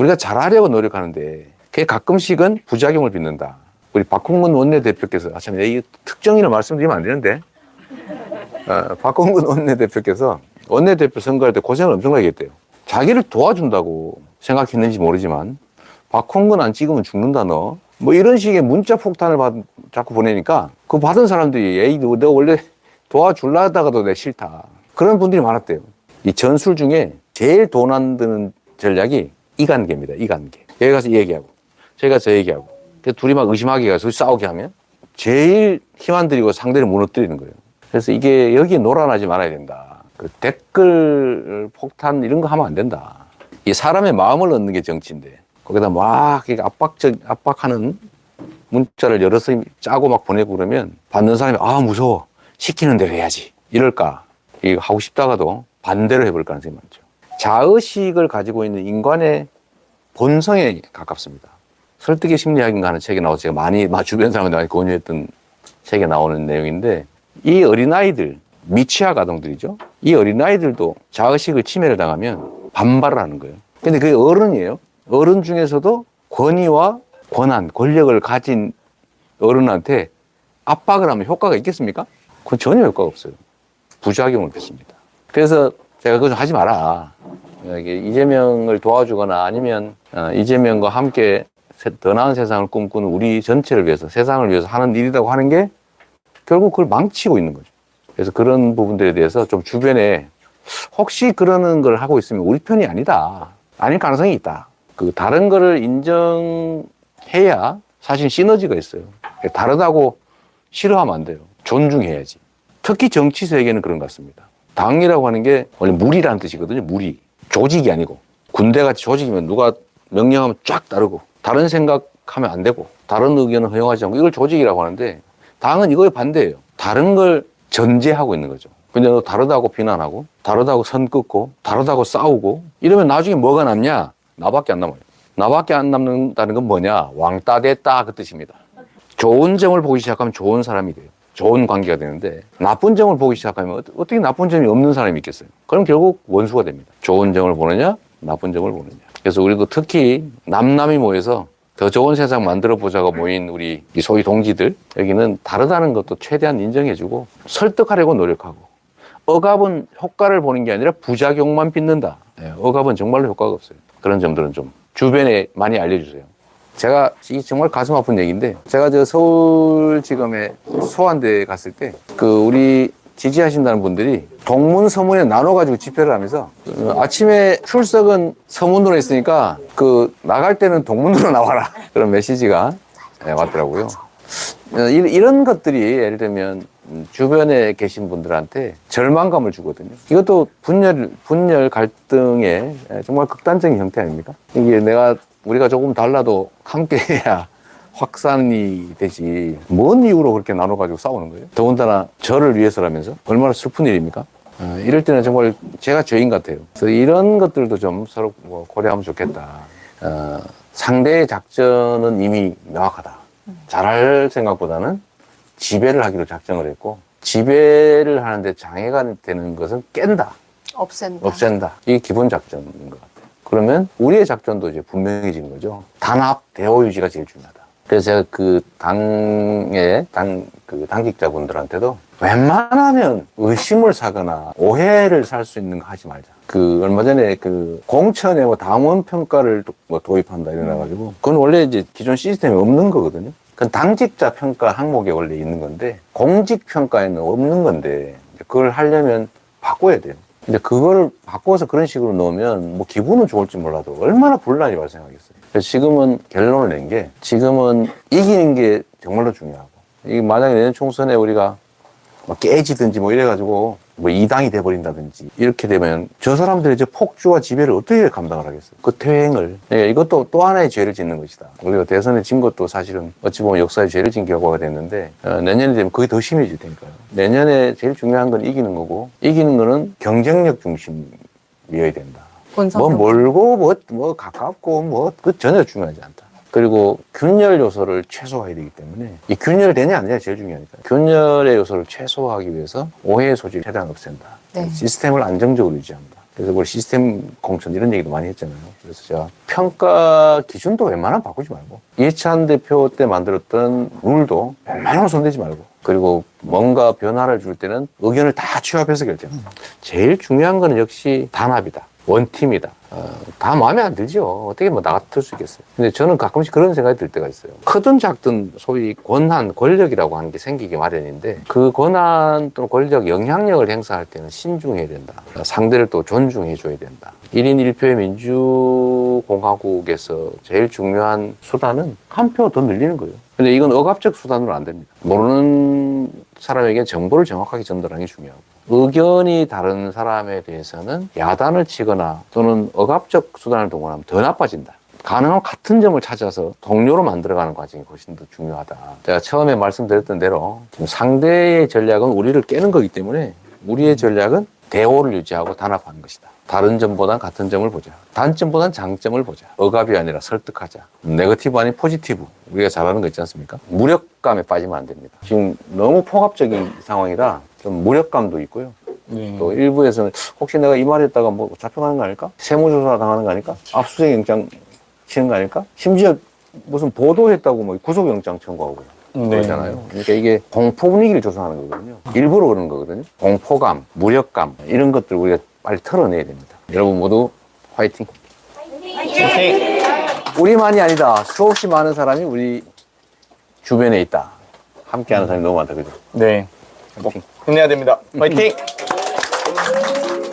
우리가 잘하려고 노력하는데 그게 가끔씩은 부작용을 빚는다. 우리 박홍근 원내대표께서 아, 참, 이 특정인을 말씀드리면 안 되는데 어, 박홍근 원내대표께서 원내대표 선거할 때 고생을 엄청나게 했대요. 자기를 도와준다고 생각했는지 모르지만 박홍근 안 찍으면 죽는다 너. 뭐 이런 식의 문자 폭탄을 받, 자꾸 보내니까 그 받은 사람들이 에이 너 내가 원래 도와줄라 하다가도 내 싫다. 그런 분들이 많았대요. 이 전술 중에 제일 돈 안 드는 전략이 이 관계입니다. 이 관계. 여기 가서 이 얘기하고 저기 가서 저 얘기하고 그 둘이 막 의심하게 가서 싸우게 하면 제일 힘안 들이고 상대를 무너뜨리는 거예요. 그래서 이게 여기에 놀아나지 말아야 된다. 그 댓글 폭탄 이런 거 하면 안 된다. 이 사람의 마음을 얻는 게 정치인데 거기다 막 압박적 압박하는 문자를 여러 번 짜고 막 보내고 그러면 받는 사람이 아 무서워 시키는 대로 해야지 이럴까 이거 하고 싶다가도 반대로 해볼 가능성이 많죠. 자의식을 가지고 있는 인간의 본성에 가깝습니다. 설득의 심리학인가 하는 책에 나와서 제가 많이 마- 주변 사람들 많이 권유했던 책에 나오는 내용인데 이 어린아이들 미취학 아동들이죠. 이 어린아이들도 자의식을 침해를 당하면 반발을 하는 거예요. 근데 그게 어른이에요. 어른 중에서도 권위와 권한, 권력을 가진 어른한테 압박을 하면 효과가 있겠습니까? 그건 전혀 효과가 없어요. 부작용을 빚습니다. 그래서 제가 그거 좀 하지 마라. 이재명을 도와주거나 아니면 어, 이재명과 함께 세- 더 나은 세상을 꿈꾸는 우리 전체를 위해서 세상을 위해서 하는 일이라고 하는 게 결국 그걸 망치고 있는 거죠. 그래서 그런 부분들에 대해서 좀 주변에 혹시 그러는 걸 하고 있으면 우리 편이 아니다. 아닐 가능성이 있다. 그 다른 거를 인정해야 사실 시너지가 있어요. 다르다고 싫어하면 안 돼요. 존중해야지. 특히 정치 세계는 그런 것 같습니다. 당이라고 하는 게 원래 무리라는 뜻이거든요. 무리. 조직이 아니고. 군대같이 조직이면 누가 명령하면 쫙 따르고 다른 생각하면 안 되고 다른 의견은 허용하지 않고 이걸 조직이라고 하는데 당은 이거에 반대예요. 다른 걸 전제하고 있는 거죠. 근데 너 다르다고 비난하고 다르다고 선 긋고 다르다고 싸우고 이러면 나중에 뭐가 남냐? 나밖에 안 남아요. 나밖에 안 남는다는 건 뭐냐? 왕따 됐다 그 뜻입니다. 좋은 점을 보기 시작하면 좋은 사람이 돼요. 좋은 관계가 되는데 나쁜 점을 보기 시작하면 어떻게 나쁜 점이 없는 사람이 있겠어요? 그럼 결국 원수가 됩니다. 좋은 점을 보느냐, 나쁜 점을 보느냐. 그래서 우리도 특히 남남이 모여서 더 좋은 세상 만들어 보자고 모인 우리 이 소위 동지들 여기는 다르다는 것도 최대한 인정해주고 설득하려고 노력하고 억압은 효과를 보는 게 아니라 부작용만 빚는다. 예, 억압은 정말로 효과가 없어요. 그런 점들은 좀 주변에 많이 알려주세요. 제가 이 정말 가슴 아픈 얘기인데 제가 저 서울지검에 소환대 갔을 때 그 우리 지지하신다는 분들이 동문 서문에 나눠 가지고 집회를 하면서 어, 아침에 출석은 서문으로 했으니까 그 나갈 때는 동문으로 나와라 그런 메시지가 예, 왔더라고요. 어, 이- 이런 것들이 예를 들면 음, 주변에 계신 분들한테 절망감을 주거든요. 이것도 분열, 분열 갈등의 예, 정말 극단적인 형태 아닙니까? 이게 내가 우리가 조금 달라도 함께 해야 확산이 되지. 뭔 이유로 그렇게 나눠가지고 싸우는 거예요? 더군다나 저를 위해서라면서 얼마나 슬픈 일입니까? 어, 이럴 때는 정말 제가 죄인 같아요. 그래서 이런 것들도 좀 서로 뭐 고려하면 좋겠다. 어, 상대의 작전은 이미 명확하다. 잘할 생각보다는 지배를 하기로 작정을 했고 지배를 하는데 장애가 되는 것은 깬다, 없앤다. 없앤다. 이게 기본 작전인 것 같아요. 그러면 우리의 작전도 이제 분명해지는 거죠. 단합, 대호 유지가 제일 중요하다. 그래서 제가 그 당의 당, 그 당직자분들한테도 웬만하면 의심을 사거나 오해를 살 수 있는 거 하지 말자. 그 얼마 전에 그 공천에 뭐 당원 평가를 도- 뭐 도입한다 이래가지고 그건 원래 이제 기존 시스템에 없는 거거든요. 그건 당직자 평가 항목에 원래 있는 건데 공직 평가에는 없는 건데 그걸 하려면 바꿔야 돼요. 근데 그거를 바꿔서 그런 식으로 넣으면 뭐 기분은 좋을지 몰라도 얼마나 분란이 발생하겠어요. 그래서 지금은 결론을 낸 게 지금은 이기는 게 정말로 중요하고 이게 만약에 내년 총선에 우리가 뭐 깨지든지 뭐 이래가지고 뭐 이당이 돼버린다든지 이렇게 되면 저 사람들의 이제 폭주와 지배를 어떻게 감당을 하겠어요? 그 퇴행을 예, 이것도 또 하나의 죄를 짓는 것이다. 우리가 대선에 진 것도 사실은 어찌 보면 역사의 죄를 진 결과가 됐는데 어, 내년이 되면 그게 더 심해질 테니까요. 내년에 제일 중요한 건 이기는 거고 이기는 거는 경쟁력 중심이어야 된다. 뭐 멀고 뭐, 뭐 가깝고 뭐 그 전혀 중요하지 않다. 그리고 균열 요소를 최소화해야 되기 때문에 이 균열이 되냐 안 되냐 제일 중요하니까 균열의 요소를 최소화하기 위해서 오해의 소지를 최대한 없앤다. 네. 시스템을 안정적으로 유지한다. 그래서 우리 시스템 공천 이런 얘기도 많이 했잖아요. 그래서 제가 평가 기준도 웬만하면 바꾸지 말고 이해찬 대표 때 만들었던 룰도 웬만하면 손대지 말고 그리고 뭔가 변화를 줄 때는 의견을 다 취합해서 결정합니다. 제일 중요한 거는 역시 단합이다. 원팀이다. 어, 다 마음에 안 들죠. 어떻게 뭐나 같을 수 있겠어요. 근데 저는 가끔씩 그런 생각이 들 때가 있어요. 크든 작든 소위 권한, 권력이라고 하는 게 생기기 마련인데 그 권한 또는 권력, 영향력을 행사할 때는 신중해야 된다. 상대를 또 존중해 줘야 된다. 1인 1표의 민주공화국에서 제일 중요한 수단은 한 표 더 늘리는 거예요. 근데 이건 억압적 수단으로 안 됩니다. 모르는 사람에게 정보를 정확하게 전달하는 게 중요하고. 의견이 다른 사람에 대해서는 야단을 치거나 또는 억압적 수단을 동원하면 더 나빠진다. 가능하면 같은 점을 찾아서 동료로 만들어가는 과정이 훨씬 더 중요하다. 제가 처음에 말씀드렸던 대로 상대의 전략은 우리를 깨는 거기 때문에 우리의 전략은 대오를 유지하고 단합하는 것이다. 다른 점보단 같은 점을 보자. 단점보단 장점을 보자. 억압이 아니라 설득하자. 네거티브 아닌 포지티브. 우리가 잘하는 거 있지 않습니까? 무력감에 빠지면 안 됩니다. 지금 너무 폭압적인 상황이라 좀 무력감도 있고요. 네. 또 일부에서는 혹시 내가 이 말했다가 뭐 잡혀가는 거 아닐까? 세무조사 당하는 거 아닐까? 압수수색 영장 치는 거 아닐까? 심지어 무슨 보도했다고 뭐 구속영장 청구하고 네. 그러잖아요. 그러니까 이게 공포 분위기를 조성하는 거거든요. 일부러 그러는 거거든요. 공포감, 무력감 이런 것들 우리가 빨리 털어내야 됩니다. 여러분 모두 화이팅! 화이팅! 우리만이 아니다. 수없이 많은 사람이 우리 주변에 있다. 함께하는 사람이 너무 많다, 그죠? 네. 화이팅! 힘내야 됩니다. 화이팅!